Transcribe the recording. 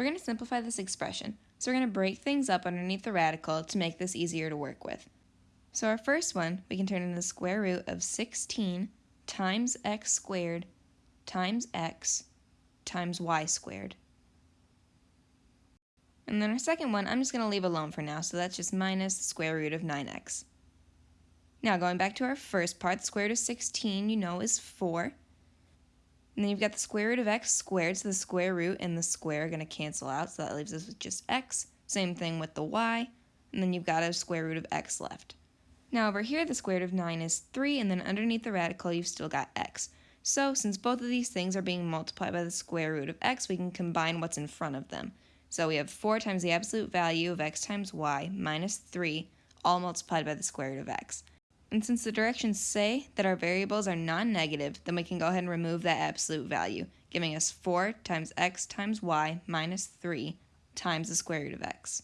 We're going to simplify this expression, so we're going to break things up underneath the radical to make this easier to work with. So our first one, we can turn into the square root of 16 times x squared times x times y squared. And then our second one, I'm just going to leave alone for now, so that's just minus the square root of 9x. Now going back to our first part, the square root of 16, you know, is 4. And then you've got the square root of x squared, so the square root and the square are going to cancel out, so that leaves us with just x. Same thing with the y, and then you've got a square root of x left. Now over here, the square root of 9 is 3, and then underneath the radical, you've still got x. So since both of these things are being multiplied by the square root of x, we can combine what's in front of them. So we have 4 times the absolute value of x times y minus 3, all multiplied by the square root of x. And since the directions say that our variables are non-negative, then we can go ahead and remove that absolute value, giving us 4 times x times y minus 3 times the square root of x.